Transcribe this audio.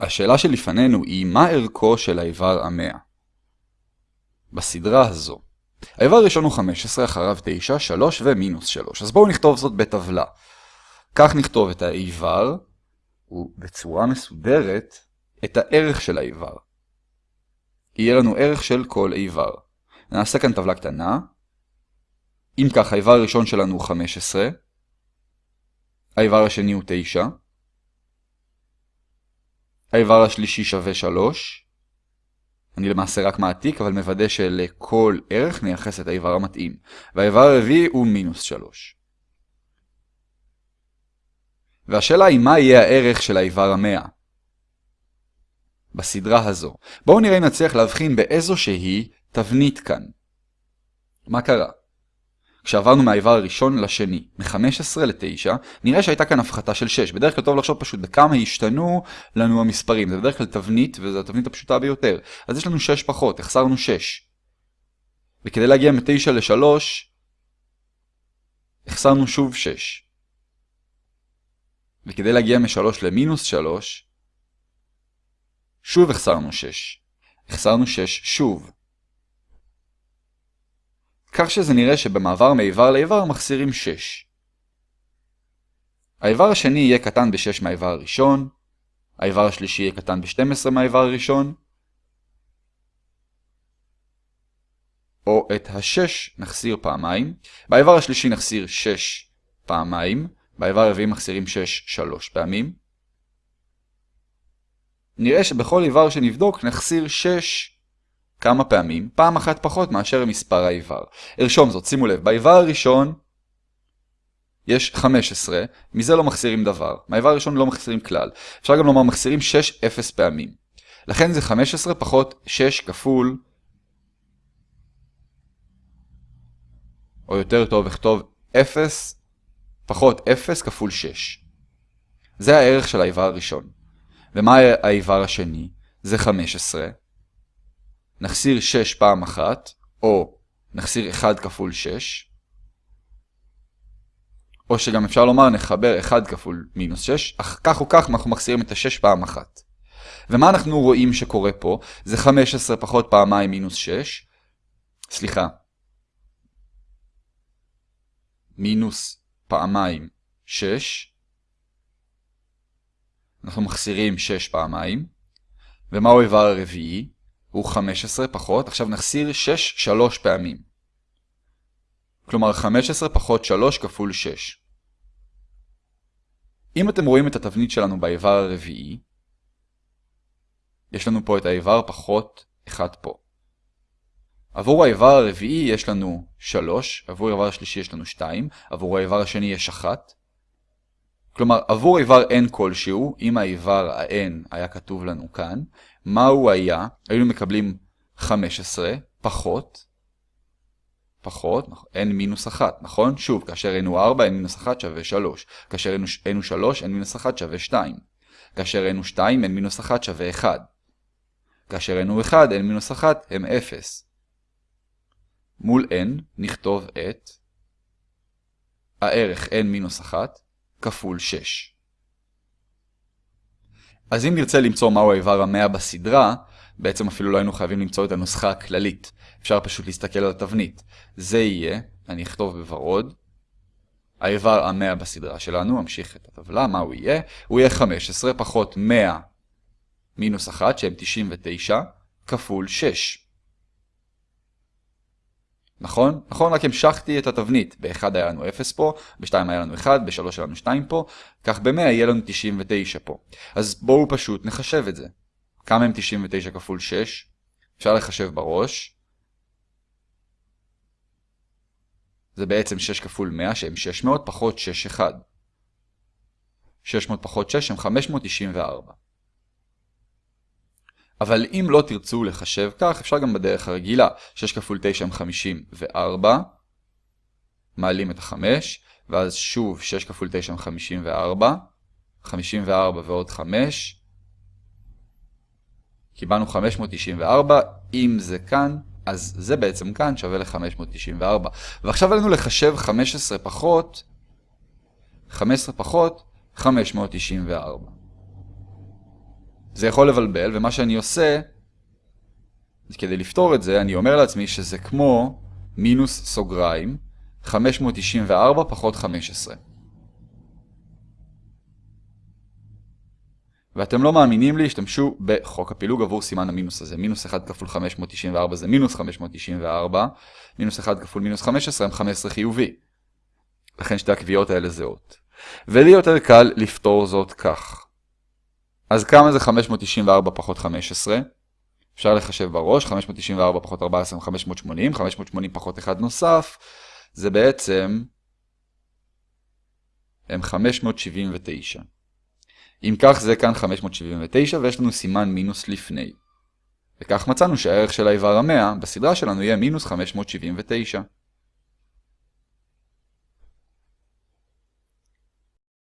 השאלה שלפנינו היא מה ערכו של האיבר המאה? בסדרה הזו. האיבר הראשון הוא 15, אחריו 9, 3 ומינוס 3. אז בואו נכתוב זאת בטבלה. כך נכתוב את האיבר, ובצורה מסודרת, את הערך של האיבר. יהיה לנו ערך של כל איבר. נעשה כאן טבלה קטנה. אם כך, האיבר הראשון שלנו הוא 15, האיבר השני הוא 9, האיבר השלישי שווה 3. אני למעשה רק מעתיק, אבל מוודא שלכל ערך נייחס את האיבר המתאים. והאיבר הרביעי הוא מינוס 3. והשאלה היא מה יהיה הערך של האיבר המאה. בסדרה הזו. בואו נראה אם נצליח להבחין באיזו שהיא תבנית כאן. מה קרה? כשעברנו מהאיבר הראשון לשני, מ-15 ל-9, נראה שהייתה כאן הפחתה של 6. בדרך כלל טוב לחשוב פשוט בכמה השתנו לנו המספרים. זה בדרך כלל תבנית, וזו התבנית הפשוטה ביותר. אז יש לנו 6 פחות, החסרנו 6. וכדי להגיע מ-9 ל-3, החסרנו שוב 6. וכדי להגיע מ-3 למינוס 3, שוב החסרנו 6. החסרנו 6 שוב. כך שזה נראה שבמעבר מאיבר לאיבר מחסירים 6. האיבר השני יהיה קטן ב-6 מהאיבר הראשון, האיבר השלישי יהיה קטן ב-12 מהאיבר הראשון, או את ה-6 נחסיר פעמיים, באיבר השלישי נחסיר 6 פעמיים, באיבר הרביעי מחסירים 6 3 פעמים. נראה שבכל איבר שנבדוק נחסיר 6 כמה פעמים, פעם אחת פחות מאשר מספר האיבר. ארשום זאת, שימו לב, באיבר הראשון יש 15, מזה לא מחסירים דבר. מהאיבר הראשון לא מחסירים כלל. אפשר גם לומר מחסירים 6 0 פעמים. לכן זה 15 פחות 6 כפול, או יותר טוב אכתוב 0 פחות 0 כפול 6. זה הערך של האיבר הראשון. ומה האיבר השני? זה 15. נחסיר 6 פעם אחת, או נחסיר 1 כפול 6. או שגם אפשר לומר נחבר 1 כפול מינוס 6, אך כך או כך אנחנו מחסירים את ה-6 פעם אחת. ומה אנחנו רואים שקורה פה? זה 15 פחות פעמיים מינוס 6. סליחה. מינוס פעמיים 6. אנחנו מחסירים 6 פעמיים. ומהו האיבר הרביעי? הוא 15 פחות, עכשיו נחסיר 6 3 פעמים. כלומר 15 פחות 3 כפול 6. אם אתם רואים את התבנית שלנו באיבר הרביעי, יש לנו פה את האיבר פחות 1 פה. עבור האיבר הרביעי יש לנו 3, עבור האיבר השלישי יש לנו 2, עבור האיבר השני יש 1. כלומר, עבור איבר n כלשהו, אם האיבר ה-n היה כתוב לנו כאן, מה הוא היה? היינו מקבלים 15 פחות, פחות, n מינוס 1, נכון? שוב, כאשר n הוא 4, n מינוס 1 שווה 3. כאשר n הוא 3, n מינוס 1 שווה 2. כאשר n הוא 2, n מינוס 1 שווה 1. כאשר n הוא 1, n מינוס 1 הם 0. מול n נכתוב את הערך n מינוס 1 כפול 6. אז אם נרצה למצוא מהו האיבר המאה בסדרה, בעצם אפילו לא היינו חייבים למצוא את הנוסחה הכללית. אפשר פשוט להסתכל על התבנית. זה יהיה, אני אכתוב בוורוד, האיבר המאה בסדרה שלנו, אמשיך את הטבלה, מה הוא יהיה? הוא יהיה 15 פחות 100 מינוס 1, שהם 99, כפול 6. נכון? נכון, רק המשכתי את התבנית. ב-1 היה לנו 0 פה, ב-2 היה לנו 1, ב-3 היה לנו 2 פה, כך ב-100 יהיה לנו 99 פה. אז בואו פשוט נחשב את זה. כמה הם 99 כפול 6? אפשר לחשב בראש. זה בעצם 6 כפול 100 שהם 600 פחות 6 1. 600 פחות 6 הם 594. אבל אם לא תרצו לחשב כך, אפשר גם בדרך הרגילה. 6 כפול 9 הם 54, מעלים את ה-5, ואז שוב 6 כפול 9 הם 54, 54 ועוד 5, קיבלנו 594, אם זה כאן, אז זה בעצם כאן שווה ל-594. ועכשיו עלינו לחשב 15 פחות, 15 פחות 594. זה יכול לבלבל, ומה שאני עושה, כדי לפתור את זה, אני אומר לעצמי שזה כמו מינוס סוגריים, 594 פחות 15. ואתם לא מאמינים לי, השתמשו בחוק הפילוג עבור סימן המינוס הזה. מינוס 1 כפול 594 זה מינוס 594, מינוס 1 כפול מינוס 15 הם 15 חיובי. לכן שתי הקביעות האלה זהות. ולי יותר קל לפתור זאת כך. אז כמה זה 594 פחות 15? אפשר לחשב בראש, 594 פחות 14 הם 580, 580 פחות 1 נוסף, זה בעצם הם 579. אם כך זה כאן 579 ויש לנו סימן מינוס לפני. וכך מצאנו שהערך של האיבר המאה בסדרה שלנו יהיה מינוס 579.